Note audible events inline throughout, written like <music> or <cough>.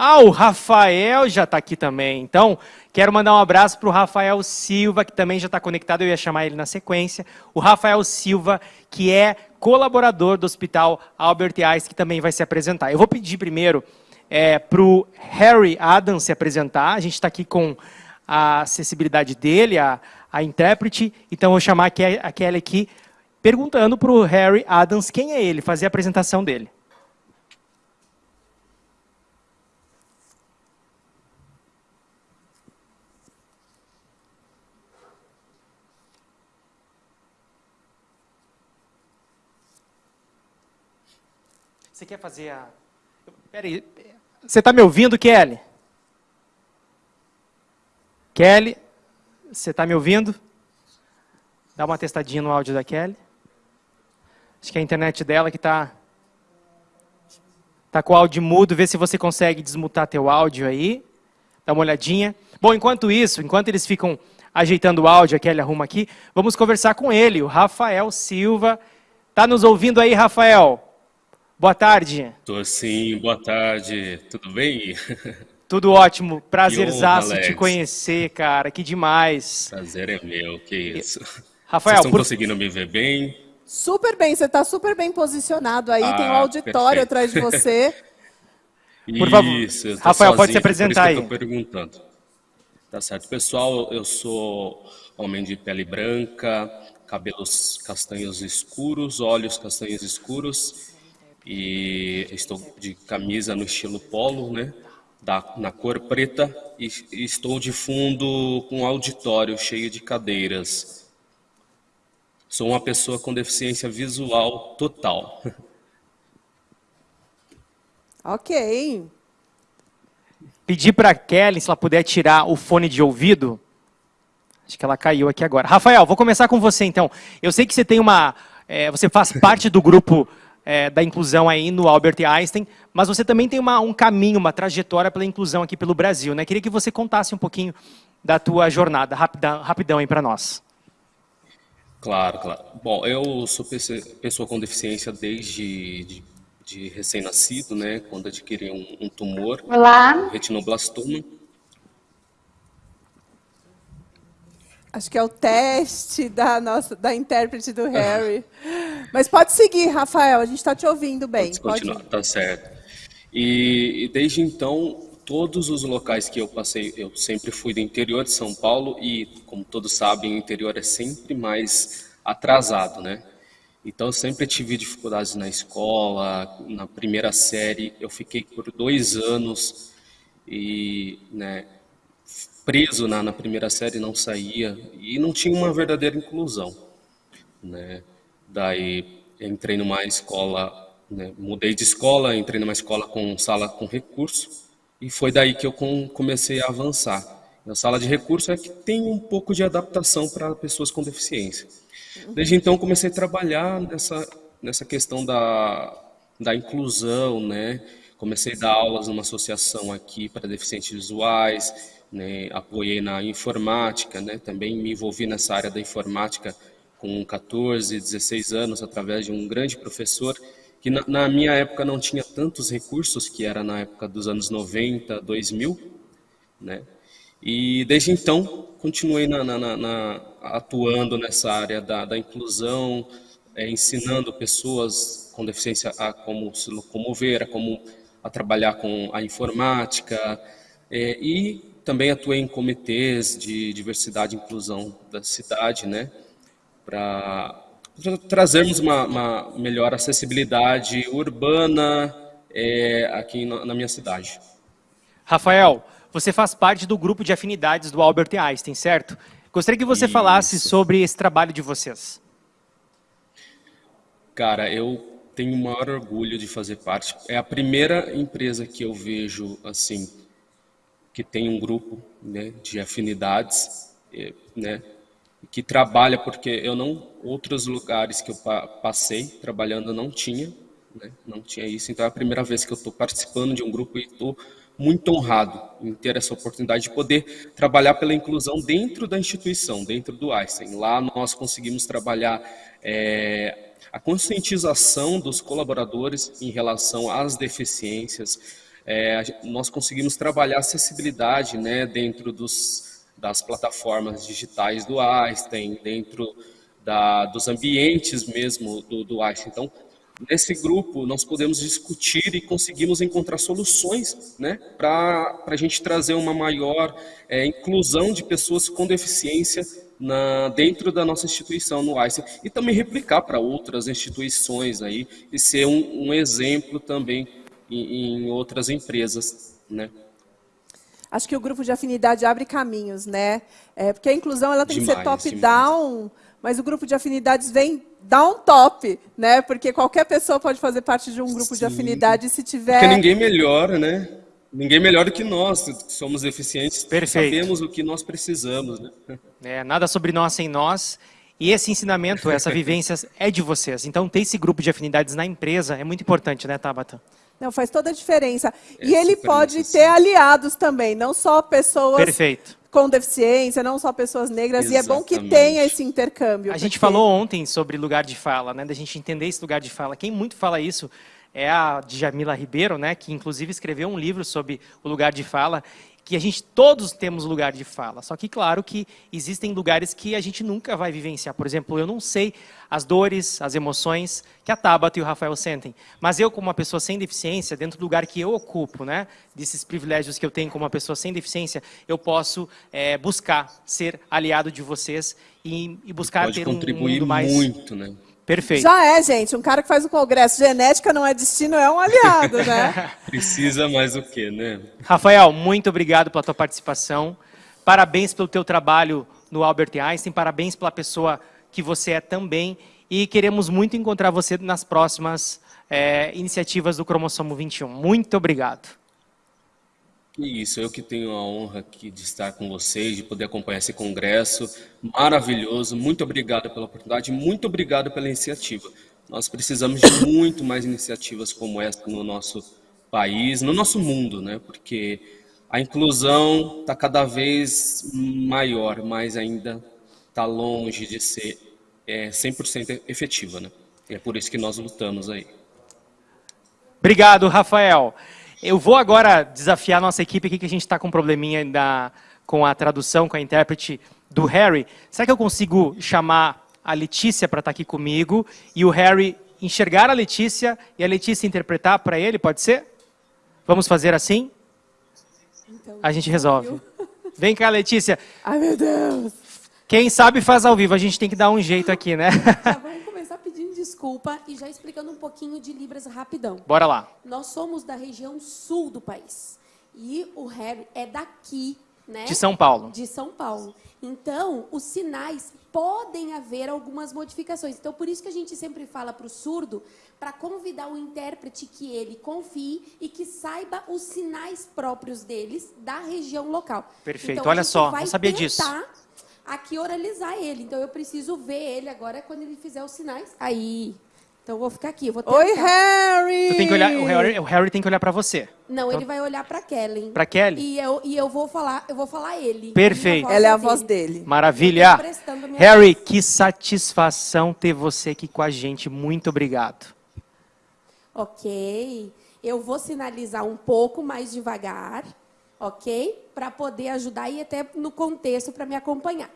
Ah, o Rafael já está aqui também. Então, quero mandar um abraço para o Rafael Silva, que também já está conectado, eu ia chamar ele na sequência. O Rafael Silva, que é colaborador do Hospital Albert Einstein, que também vai se apresentar. Eu vou pedir primeiro é, para o Harry Adams se apresentar. A gente está aqui com a acessibilidade dele, a, a intérprete. Então, vou chamar a Kelly aqui, perguntando para o Harry Adams quem é ele, fazer a apresentação dele. Você quer fazer a... Peraí, você está me ouvindo, Kelly? Kelly, você está me ouvindo? Dá uma testadinha no áudio da Kelly. Acho que é a internet dela que está tá com o áudio mudo. Vê se você consegue desmutar teu áudio aí. Dá uma olhadinha. Bom, enquanto isso, enquanto eles ficam ajeitando o áudio, a Kelly arruma aqui, vamos conversar com ele, o Rafael Silva. Está nos ouvindo aí, Rafael? Boa tarde. Tô sim, boa tarde. Tudo bem? Tudo ótimo. Prazerzaço te conhecer, cara. Que demais. Prazer é meu, que isso. Rafael, Vocês estão por... conseguindo me ver bem? Super bem, você está super bem posicionado aí, ah, tem um ah, auditório perfeito. atrás de você. <laughs> por favor, isso, Rafael, sozinho, pode se apresentar aí. eu perguntando. Tá certo. Pessoal, eu sou homem de pele branca, cabelos castanhos escuros, olhos castanhos escuros e estou de camisa no estilo polo, né? Da, na cor preta e, e estou de fundo com um auditório cheio de cadeiras. Sou uma pessoa com deficiência visual total. <laughs> Ok. Pedir para a Kelly se ela puder tirar o fone de ouvido. Acho que ela caiu aqui agora. Rafael, vou começar com você então. Eu sei que você tem uma, é, você faz <laughs> parte do grupo é, da inclusão aí no Albert Einstein, mas você também tem uma, um caminho, uma trajetória pela inclusão aqui pelo Brasil. Né? Queria que você contasse um pouquinho da tua jornada, rapidão, rapidão aí para nós. Claro, claro. Bom, eu sou pessoa com deficiência desde de, de recém-nascido, né? Quando adquiri um, um tumor, Olá. retinoblastoma. Acho que é o teste da nossa da intérprete do Harry. <laughs> Mas pode seguir, Rafael, a gente está te ouvindo bem. Pode continuar, pode tá certo. E, e, desde então, todos os locais que eu passei, eu sempre fui do interior de São Paulo e, como todos sabem, o interior é sempre mais atrasado, né? Então, eu sempre tive dificuldades na escola, na primeira série, eu fiquei por dois anos e, né, preso na, na primeira série, não saía e não tinha uma verdadeira inclusão. Né? Daí entrei numa escola, né? mudei de escola, entrei numa escola com sala com recurso e foi daí que eu comecei a avançar. A sala de recurso é que tem um pouco de adaptação para pessoas com deficiência. Desde então comecei a trabalhar nessa nessa questão da da inclusão, né? Comecei a dar aulas numa associação aqui para deficientes visuais, né, apoiei na informática, né, também me envolvi nessa área da informática com 14, 16 anos, através de um grande professor, que na, na, minha época não tinha tantos recursos, que era na época dos anos 90, 2000, né, e desde então continuei na, na, atuando nessa área da, da inclusão, é, ensinando pessoas com deficiência a como se locomover, a como a trabalhar com a informática, é, e também atuei em comitês de diversidade e inclusão da cidade, né, para trazermos uma, uma, melhor acessibilidade urbana é, aqui na, na minha cidade. Rafael, você faz parte do grupo de afinidades do Albert Einstein, certo? Gostaria que você Isso. falasse sobre esse trabalho de vocês. Cara, eu tenho o maior orgulho de fazer parte. É a primeira empresa que eu vejo assim que tem um grupo né, de afinidades, né, que trabalha, porque eu não, outros lugares que eu passei trabalhando não tinha, né, não tinha isso, então é a primeira vez que eu estou participando de um grupo e estou muito honrado em ter essa oportunidade de poder trabalhar pela inclusão dentro da instituição, dentro do Einstein. Lá nós conseguimos trabalhar é, a conscientização dos colaboradores em relação às deficiências, é, nós conseguimos trabalhar acessibilidade né, dentro dos, das plataformas digitais do Einstein, dentro da, dos ambientes mesmo do, do Einstein. Então, nesse grupo, nós podemos discutir e conseguimos encontrar soluções né, para a gente trazer uma maior é, inclusão de pessoas com deficiência na, dentro da nossa instituição no Einstein e também replicar para outras instituições aí e ser um, um exemplo também em, em outras empresas, né? Acho que o grupo de afinidade abre caminhos, né? É, porque a inclusão ela tem demais, que ser top-down, mas o grupo de afinidades vem down-top, né? Porque qualquer pessoa pode fazer parte de um grupo Sim. de afinidade se tiver... Porque ninguém melhora, né? Ninguém melhor do que nós, que somos eficientes, Perfeito. sabemos o que nós precisamos. Né? É, nada sobre nós sem nós. E esse ensinamento, essa <laughs> vivência é de vocês. Então, ter esse grupo de afinidades na empresa é muito importante, né, Tabata? Não, faz toda a diferença. É e ele pode ter aliados também, não só pessoas Perfeito. com deficiência, não só pessoas negras. Exatamente. E é bom que tenha esse intercâmbio. A porque... gente falou ontem sobre lugar de fala, né? Da gente entender esse lugar de fala. Quem muito fala isso é a Djamila Ribeiro, né? Que inclusive escreveu um livro sobre o lugar de fala que a gente todos temos lugar de fala. Só que claro que existem lugares que a gente nunca vai vivenciar. Por exemplo, eu não sei as dores, as emoções que a Tabata e o Rafael sentem. Mas eu, como uma pessoa sem deficiência, dentro do lugar que eu ocupo, né, desses privilégios que eu tenho como uma pessoa sem deficiência, eu posso é, buscar ser aliado de vocês e, e buscar ter contribuir um mundo mais muito, né? Perfeito. Já é, gente. Um cara que faz o congresso Genética não é destino, é um aliado, né? <laughs> Precisa mais o quê, né? Rafael, muito obrigado pela tua participação. Parabéns pelo teu trabalho no Albert Einstein. Parabéns pela pessoa que você é também. E queremos muito encontrar você nas próximas é, iniciativas do Cromossomo 21. Muito obrigado. Isso, eu que tenho a honra aqui de estar com vocês, de poder acompanhar esse congresso maravilhoso. Muito obrigado pela oportunidade, muito obrigado pela iniciativa. Nós precisamos de muito mais iniciativas como essa no nosso país, no nosso mundo, né? Porque a inclusão está cada vez maior, mas ainda está longe de ser é, 100% efetiva, né? E é por isso que nós lutamos aí. Obrigado, Rafael. Eu vou agora desafiar a nossa equipe aqui, que a gente está com um probleminha da, com a tradução, com a intérprete do Harry. Será que eu consigo chamar a Letícia para estar tá aqui comigo e o Harry enxergar a Letícia e a Letícia interpretar para ele? Pode ser? Vamos fazer assim? Então, a gente resolve. <laughs> Vem cá, Letícia. Ai, meu Deus. Quem sabe faz ao vivo. A gente tem que dar um jeito aqui, né? <laughs> Tá desculpa e já explicando um pouquinho de Libras rapidão. Bora lá. Nós somos da região sul do país. E o Harry é daqui, né? De São Paulo. De São Paulo. Então, os sinais podem haver algumas modificações. Então, por isso que a gente sempre fala para o surdo, para convidar o intérprete que ele confie e que saiba os sinais próprios deles da região local. Perfeito. Então, Olha só, não sabia disso aqui oralizar ele. Então eu preciso ver ele agora quando ele fizer os sinais. Aí. Então eu vou ficar aqui. Vou Oi, Harry! Tu tem que olhar, o Harry, o Harry tem que olhar para você. Não, então, ele vai olhar para Kelly. Para Kelly? E eu, e eu vou falar, eu vou falar ele. Perfeito. Ela é a voz dele. Maravilha. Harry, voz. que satisfação ter você aqui com a gente. Muito obrigado. Ok. Eu vou sinalizar um pouco mais devagar, ok? Para poder ajudar e até no contexto para me acompanhar.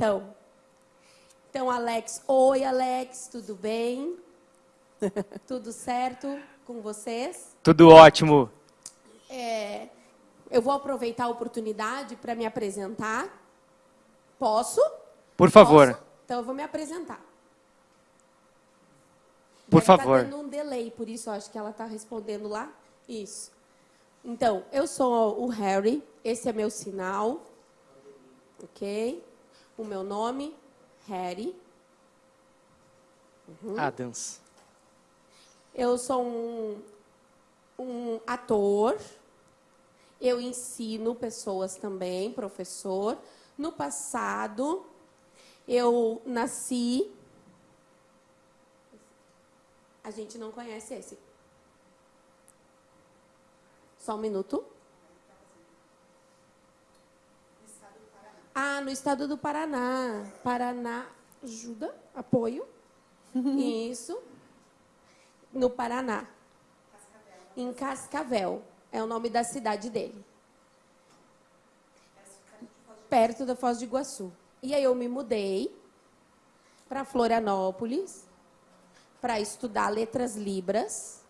Então, então, Alex, oi, Alex, tudo bem? <laughs> tudo certo com vocês? Tudo ótimo. É, eu vou aproveitar a oportunidade para me apresentar. Posso? Por favor. Posso? Então, eu vou me apresentar. Por Deve tá favor. Está dando um delay, por isso acho que ela está respondendo lá. Isso. Então, eu sou o Harry, esse é meu sinal. Ok? O meu nome, Harry. Uhum. Adams. Eu sou um, um ator. Eu ensino pessoas também, professor. No passado, eu nasci. A gente não conhece esse. Só um minuto. Estado do Paraná. Paraná ajuda, apoio. Isso. No Paraná. Em Cascavel. É o nome da cidade dele. Perto da Foz do Iguaçu. E aí eu me mudei para Florianópolis para estudar letras libras.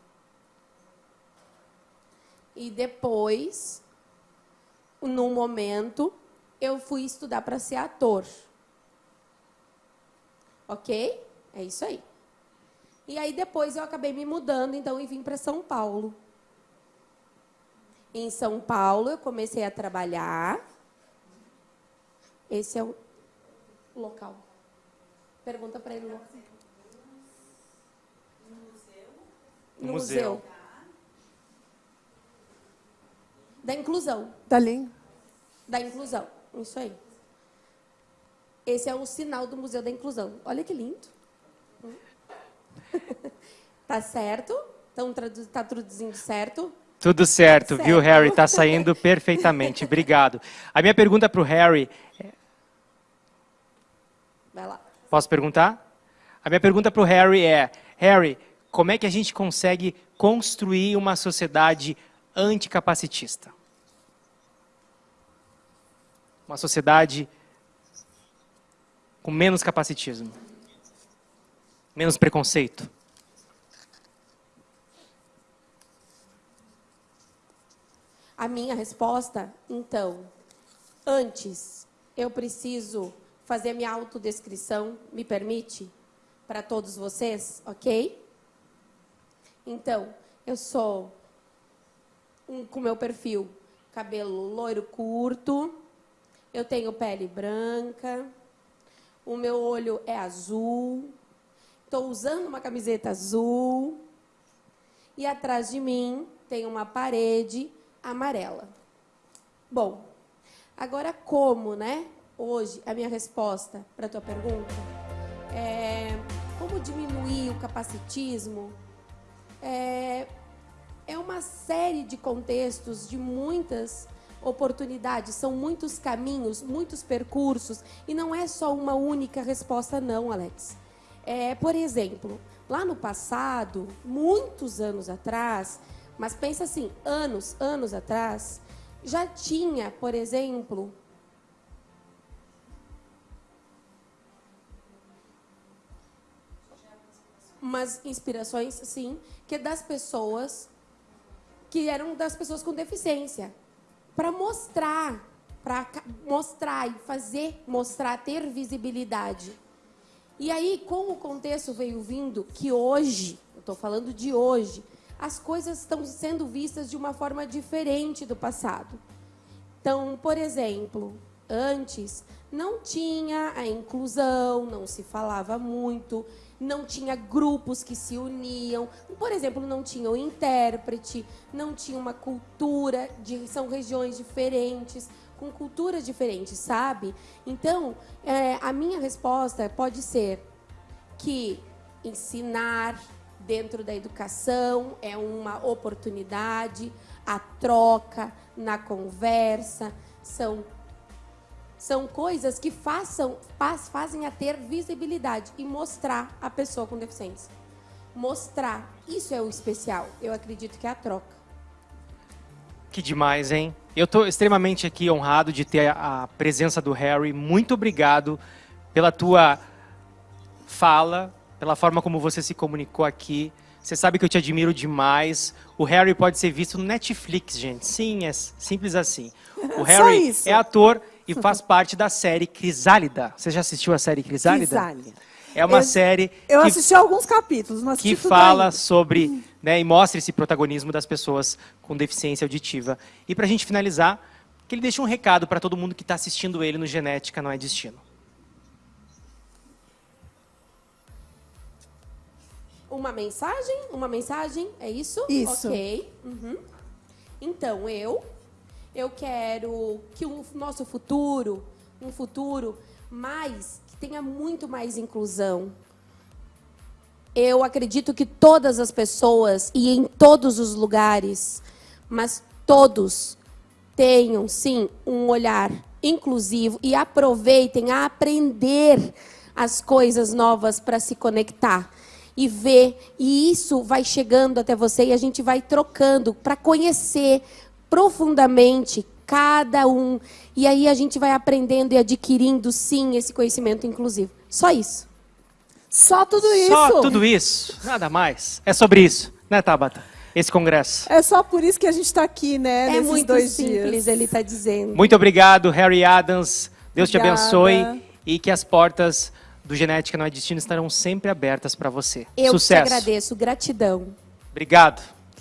E depois, num momento, eu fui estudar para ser ator. Ok? É isso aí. E aí depois eu acabei me mudando, então, e vim para São Paulo. Em São Paulo eu comecei a trabalhar. Esse é o local. Pergunta para ele o local. No museu. museu. Da inclusão. Da língua. Da inclusão. Isso aí. Esse é o sinal do Museu da Inclusão. Olha que lindo. <laughs> tá certo? Então, tá traduzindo certo? Tudo certo, certo. viu, Harry? Tá saindo <laughs> perfeitamente. Obrigado. A minha pergunta para o Harry. É... Vai lá. Posso perguntar? A minha pergunta para o Harry é: Harry, como é que a gente consegue construir uma sociedade anticapacitista? Uma sociedade com menos capacitismo, menos preconceito. A minha resposta, então, antes, eu preciso fazer minha autodescrição, me permite? Para todos vocês, ok? Então, eu sou um, com meu perfil cabelo loiro curto, eu tenho pele branca, o meu olho é azul, estou usando uma camiseta azul e atrás de mim tem uma parede amarela. Bom, agora como, né? hoje, a minha resposta para a tua pergunta é como diminuir o capacitismo é, é uma série de contextos, de muitas oportunidades, são muitos caminhos, muitos percursos, e não é só uma única resposta, não, Alex. É, por exemplo, lá no passado, muitos anos atrás, mas pensa assim, anos, anos atrás, já tinha, por exemplo, umas inspirações, sim, que é das pessoas que eram das pessoas com deficiência, para mostrar, para mostrar e fazer mostrar, ter visibilidade. E aí, com o contexto veio vindo que hoje, eu estou falando de hoje, as coisas estão sendo vistas de uma forma diferente do passado. Então, por exemplo, antes não tinha a inclusão, não se falava muito não tinha grupos que se uniam. Por exemplo, não tinha o intérprete, não tinha uma cultura, de, são regiões diferentes, com culturas diferentes, sabe? Então, é, a minha resposta pode ser que ensinar dentro da educação é uma oportunidade, a troca na conversa, são são coisas que façam, fazem a ter visibilidade e mostrar a pessoa com deficiência. Mostrar, isso é o especial. Eu acredito que é a troca. Que demais, hein? Eu estou extremamente aqui honrado de ter a presença do Harry. Muito obrigado pela tua fala, pela forma como você se comunicou aqui. Você sabe que eu te admiro demais. O Harry pode ser visto no Netflix, gente. Sim, é simples assim. <laughs> O Harry é ator e faz <laughs> parte da série Crisálida. Você já assistiu a série Crisálida? Crisálida. É uma eu, série. Eu que, assisti alguns capítulos, mas que fala ainda. sobre, né, e mostra esse protagonismo das pessoas com deficiência auditiva. E para a gente finalizar, que ele deixa um recado para todo mundo que está assistindo ele no Genética Não é Destino. Uma mensagem? Uma mensagem? É isso? Isso. Ok. Uhum. Então, eu eu quero que o nosso futuro, um futuro mais que tenha muito mais inclusão. Eu acredito que todas as pessoas e em todos os lugares, mas todos tenham sim um olhar inclusivo e aproveitem a aprender as coisas novas para se conectar. e ver, e isso vai chegando até você e a gente vai trocando para conhecer profundamente cada um. E aí a gente vai aprendendo e adquirindo, sim, esse conhecimento inclusivo. Só isso. Só tudo isso. Só tudo isso, nada mais. É sobre isso, né, Tabata? Esse congresso. É só por isso que a gente está aqui, né? É nesses muito dois simples, dias. ele está dizendo. Muito obrigado, Harry Adams. Deus te Obrigada. abençoe e que as portas do Genética Não é Destino estarão sempre abertas para você. Eu Sucesso. te agradeço, gratidão. Obrigado.